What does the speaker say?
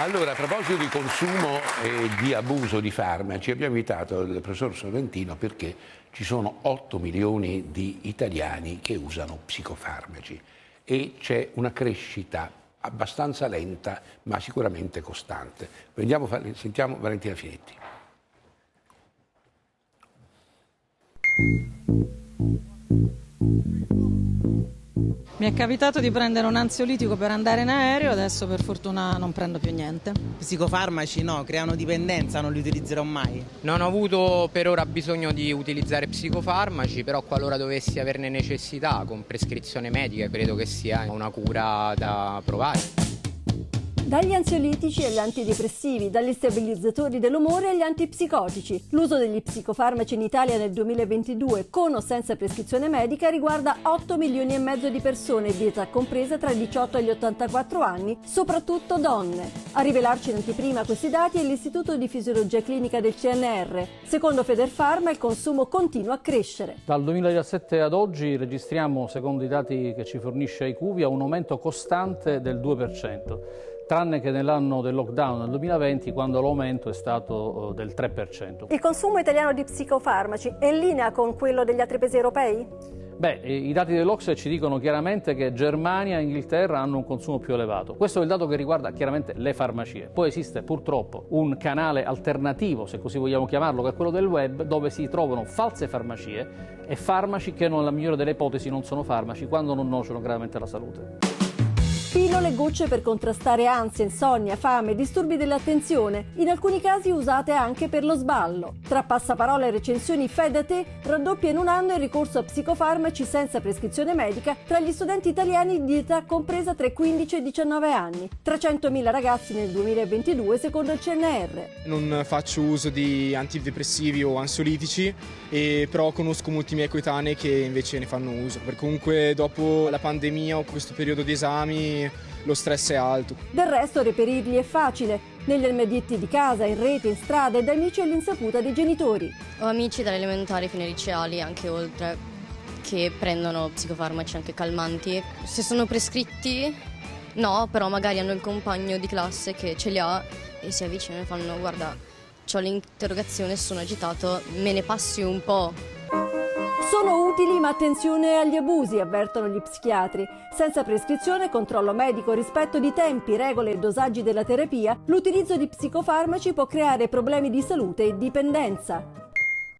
Allora, a proposito di consumo e di abuso di farmaci, abbiamo invitato il professor Sorrentino perché ci sono 8 milioni di italiani che usano psicofarmaci e c'è una crescita abbastanza lenta ma sicuramente costante. Prendiamo, sentiamo Valentina Finetti. Mi è capitato di prendere un ansiolitico per andare in aereo, adesso per fortuna non prendo più niente. Psicofarmaci no, creano dipendenza, non li utilizzerò mai. Non ho avuto per ora bisogno di utilizzare psicofarmaci, però qualora dovessi averne necessità con prescrizione medica credo che sia una cura da provare. Dagli ansiolitici agli antidepressivi, dagli stabilizzatori dell'umore agli antipsicotici. L'uso degli psicofarmaci in Italia nel 2022, con o senza prescrizione medica, riguarda 8 milioni e mezzo di persone di età compresa tra i 18 e gli 84 anni, soprattutto donne. A rivelarci in anteprima questi dati è l'Istituto di Fisiologia Clinica del CNR. Secondo Federfarma il consumo continua a crescere. Dal 2017 ad oggi registriamo, secondo i dati che ci fornisce IQVIA, un aumento costante del 2% tranne che nell'anno del lockdown nel 2020 quando l'aumento è stato eh, del 3%. Il consumo italiano di psicofarmaci è in linea con quello degli altri paesi europei? Beh, i dati dell'Ocse ci dicono chiaramente che Germania e Inghilterra hanno un consumo più elevato. Questo è il dato che riguarda chiaramente le farmacie. Poi esiste purtroppo un canale alternativo, se così vogliamo chiamarlo, che è quello del web, dove si trovano false farmacie e farmaci che nella migliore delle ipotesi non sono farmaci quando non nociano gravemente la salute. Pillole gocce per contrastare ansia, insonnia, fame, disturbi dell'attenzione, in alcuni casi usate anche per lo sballo. Tra passaparola e recensioni fai raddoppia in un anno il ricorso a psicofarmaci senza prescrizione medica tra gli studenti italiani di età compresa tra i 15 e i 19 anni. 300.000 ragazzi nel 2022 secondo il CNR. Non faccio uso di antidepressivi o ansiolitici, e però conosco molti miei coetanei che invece ne fanno uso. Perché comunque dopo la pandemia o questo periodo di esami lo stress è alto. Del resto reperirli è facile, negli armadietti di casa, in rete, in strada e da amici all'insaputa dei genitori. Ho amici dalle elementari fino ai liceali, anche oltre, che prendono psicofarmaci anche calmanti. Se sono prescritti, no, però magari hanno il compagno di classe che ce li ha e si avvicinano e fanno guarda, ho l'interrogazione, sono agitato, me ne passi un po'. Sono utili ma attenzione agli abusi, avvertono gli psichiatri. Senza prescrizione, controllo medico, rispetto di tempi, regole e dosaggi della terapia, l'utilizzo di psicofarmaci può creare problemi di salute e dipendenza.